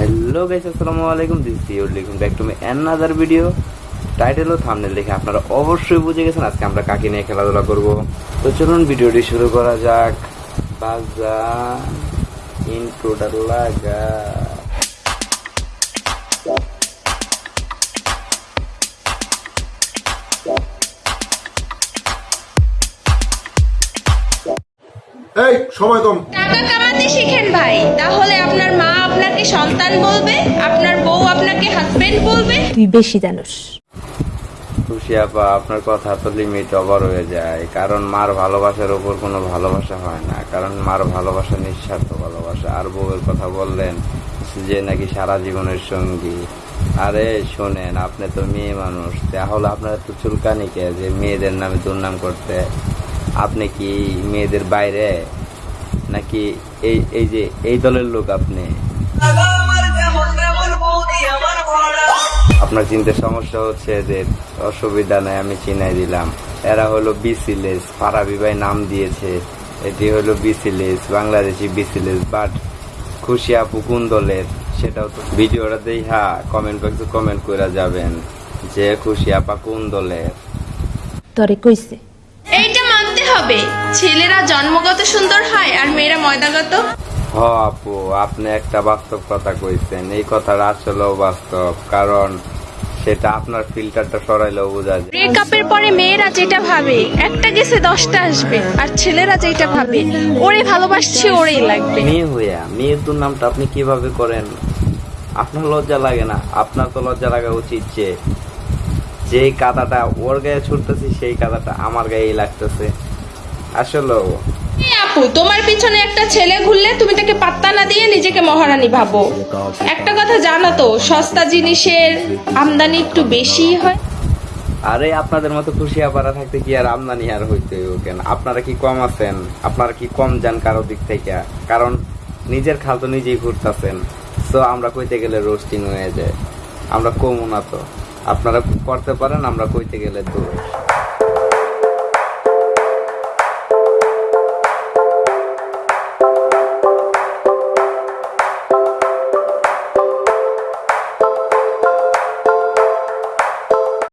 Hello guys আসসালামু আলাইকুম। This your লিখুন back to me another video title O thumbnail দেখে আপনারা অবশ্যই বুঝে গেছেন আজকে আমরা কাকে নিয়ে খেলাধুলা করব। তো চলুন ভিডিওটি শুরু করা যাক। বাজা ইন্ট্রোটা লাগা। এই সময় কম। টাকা কামাতে শিখেন ভাই তাহলে আপনাকে সন্তান বলবে আপনার বউ আপনাকে হাজবেন্ড বলবে। তুই বেশি জানোস। খুশি আপা আপনার কথা তো লিমিট ওভার হয়ে যায়। কারণ মার ভালোবাসার উপর কোনো ভালোবাসা হয় না। কারণ মার ভালোবাসা নিঃস্বার্থ ভালোবাসা। আর বউয়ের কথা বললেন যে নাকি সারা জীবনের সঙ্গী। আরে শোনেন আপনি তো মেয়ে মানুষ। তাহলে আপনার তো চুলকানি কে যে মেয়েদের নামে দুর্নাম করতে? আপনি কি মেয়েদের বাইরে? নাকি এই এই যে এই দলের লোক আপনি? আপনার চিন্তার সমস্যা হচ্ছে এদের অসুবিধা নাই আমি চিনাই দিলাম। এরা হলো বিসিলেস ফারাবি ভাই নাম দিয়েছে। এটি হলো বিসিলেস বাংলাদেশি বিসিলেস বাট খুশি আপু কোন দলের? সেটাও তো ভিডিওটা দেখা কমেন্ট বক্সে কমেন্ট করে যাবেন যে খুশি আপা কোন দলের। তরে কইছে। এইটা মানতে হবে ছেলেরা জন্মগত সুন্দর হয় আর মেয়েরা ময়দাগত। হ আপু আপনি একটা বাস্তব কথা কইছেন এই কথাটা আসলেও বাস্তব কারণ সেটা আপনার ফিল্টারটা সরাইলেও বোঝা যায়। ব্রেকআপের পরে মেয়েরা যেটা ভাবে একটা গেছে দশটা আসবে আর ছেলেরা যেটা ভাবে ওরে ভালোবাসছি ওরেই লাগবে। মেয়ে হইয়া মেয়ের দুর্নামটা আপনি কীভাবে করেন? আপনার লজ্জা লাগে না? আপনার তো লজ্জা লাগা উচিত যে যেই কাদাটা ওর গায়ে ছুটতেছি সেই কাদাটা আমার গায়েই লাগতেছে। আসলেও আপু, তোমার পিছনে একটা ছেলে ঘুরলে তুমি তাকে পাত্তা না দিয়ে নিজেকে মহারানী ভাবো। একটা কথা জানো তো, সস্তা জিনিসের আমদানি একটু বেশি হয়। আরে, আপনাদের মতো খুশি আপারা থাকতে কি আর আমদানি আর হইতে কেন? আপনারা কি কম আছেন? আপনারা কি কম যান কারও দিক থেকে? কারণ নিজের খাল তো নিজেই ঘুরতেছেন। সো আমরা কইতে গেলে রোস্টিং হয়ে যায়। আমরা কমও না তো। আপনারা করতে পারেন, আমরা কইতে গেলে দূর